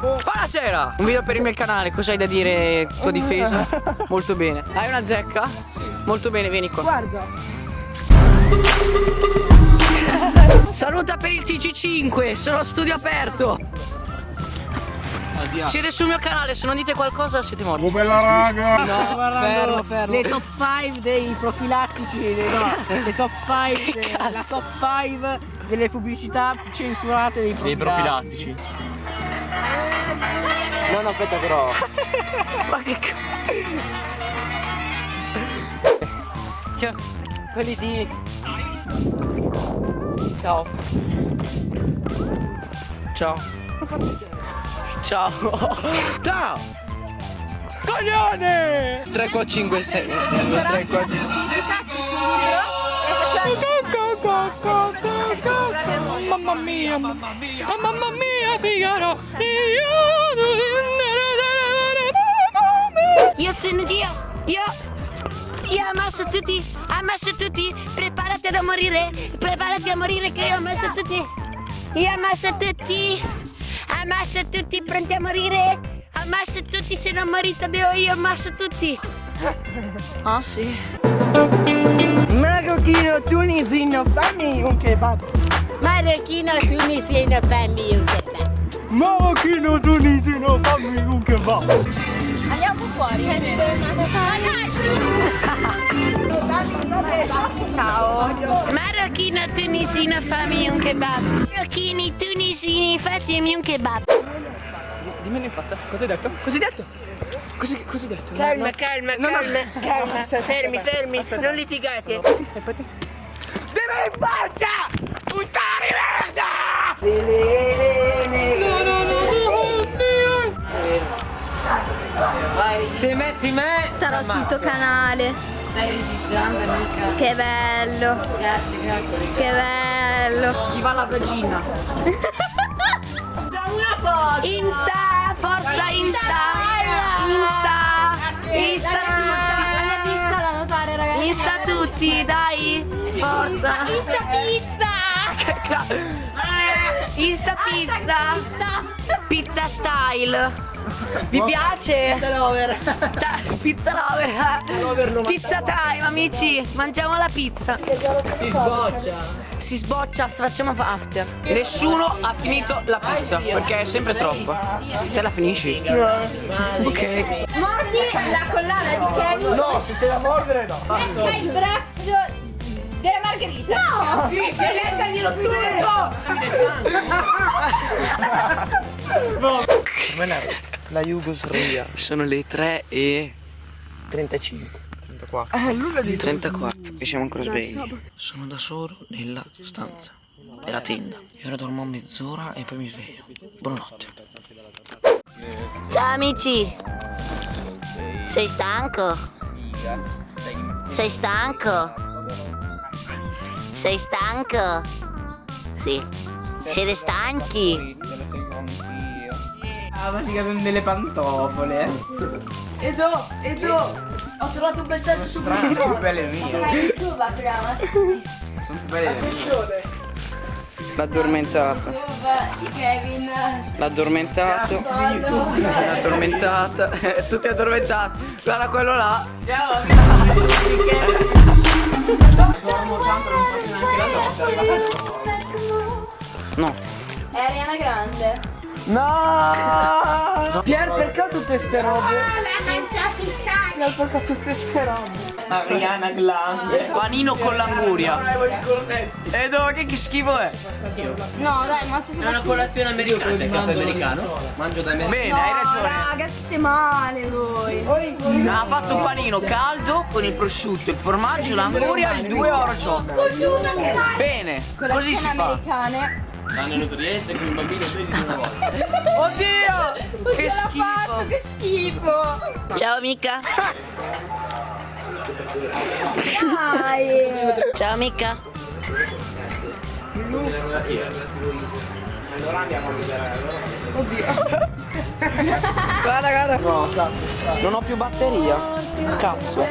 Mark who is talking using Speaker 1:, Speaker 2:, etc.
Speaker 1: Buonasera! Un video per il mio canale, cosa hai da dire tua difesa? Molto bene. Hai una zecca? Sì. Molto bene, vieni qua.
Speaker 2: Guarda.
Speaker 1: Saluta per il TG5, sono studio aperto. Siete sul mio canale, se non dite qualcosa siete morti.
Speaker 3: Oh bella raga!
Speaker 2: No,
Speaker 1: fermo, fermo.
Speaker 2: Le top 5 dei profilattici, le, no, le top 5, la top 5 delle pubblicità censurate dei
Speaker 4: Dei
Speaker 2: profilattici.
Speaker 4: No, no, aspetta però.
Speaker 1: Ma che c... Quelli di... Ciao. Ciao. Ciao. Ciao. Coglione! 3 qua 5 6. 3 qua 5. Mamma mia, mamma mia, mamma mia, Figaro.
Speaker 5: Io sono Dio, io, io ho ammasso tutti, ammasso tutti, preparati a morire, preparati a morire che io ammasso tutti, io ammasso tutti, ammasso tutti, pronti a morire, ammasso tutti, se non morite devo io, ammasso tutti.
Speaker 1: Ah sì.
Speaker 2: Marocchino tunisino, fammi un kebab.
Speaker 5: Marocchino tunisino, fammi un kebab.
Speaker 2: Marocchino tunisino, fammi un kebab.
Speaker 5: Andiamo fuori. Ciao. Marocchino tunisino, fammi un kebab. Marocchini tunisini, fatemi un kebab.
Speaker 1: Dimmelo in faccia. Cosa hai detto? Cosa hai detto? Cosa, cosa hai detto?
Speaker 5: Calma, calma,
Speaker 1: No, no.
Speaker 5: calma, calma. Fermi, fermi, non litigate.
Speaker 1: Dimmi in faccia! Puttana di Se metti me
Speaker 6: Sarò sul tuo canale.
Speaker 1: Stai registrando amica
Speaker 6: Che bello,
Speaker 1: Grazie, grazie
Speaker 6: che bello.
Speaker 1: Ti va la vagina
Speaker 5: Insta, forza Insta. Insta. Insta tutti.
Speaker 6: pizza da notare, ragazzi.
Speaker 5: Insta tutti, dai. Forza. Insta pizza. Pizza style. Vi piace? Pizza lover. Pizza lover. Pizza time, amici. Mangiamo la pizza.
Speaker 1: Si sboccia
Speaker 5: Si sboccia, facciamo after.
Speaker 1: Nessuno ha finito la pizza Perché è sempre troppo Te la finisci? Ok
Speaker 6: Mordi la collana di Kevin.
Speaker 2: No, se c'è da mordere no.
Speaker 6: Lecca il braccio Margherita. No!
Speaker 2: Sì, sì, leccaglielo tutto!
Speaker 4: La Jugoslavia.
Speaker 1: Sono le 3 e
Speaker 4: 35. 34.
Speaker 2: Eh, l'una di
Speaker 1: 34 e siamo ancora svegli Sono da solo nella stanza Nella tenda E ora dormo mezz'ora e poi mi sveglio Buonanotte
Speaker 5: Ciao amici. Sei stanco? Sei stanco? Sei stanco? Sì. Siete stanchi?
Speaker 2: Ah, ma si cadono delle pantofole. Edo, Edo, ho trovato un messaggio su
Speaker 4: Sono più belle mie.
Speaker 6: YouTube apriamo.
Speaker 4: Sono più belle mie.
Speaker 6: Di Kevin.
Speaker 1: L'addormentato L'addormentata Tutti addormentati Guarda quello là No
Speaker 6: È Ariana Grande.
Speaker 2: No! Pier, perché ho tutte ste robe? Pier, perché ho tutte ste robe?
Speaker 1: Ariana Grande Panino con l'anguria E dove che, che schifo è?
Speaker 6: No, dai, ma se ti faccio...
Speaker 4: colazione americana. C'è il caffè americano? Mangio da me.
Speaker 1: Bene,
Speaker 6: No,
Speaker 1: hai ragione
Speaker 6: raga, siete male voi.
Speaker 1: Ha fatto un panino caldo con il prosciutto, il formaggio, l'anguria e il 2 oro ciò Bene, così si fa
Speaker 6: americane.
Speaker 4: Vanno in nutriente con il bambino presi una volta.
Speaker 1: Oddio! Che
Speaker 6: Ce l'ha fatto,
Speaker 1: schifo!
Speaker 6: che schifo.
Speaker 5: Ciao amica.
Speaker 6: Dai.
Speaker 5: Ciao amica.
Speaker 1: Guarda, guarda Non ho più batteria Cazzo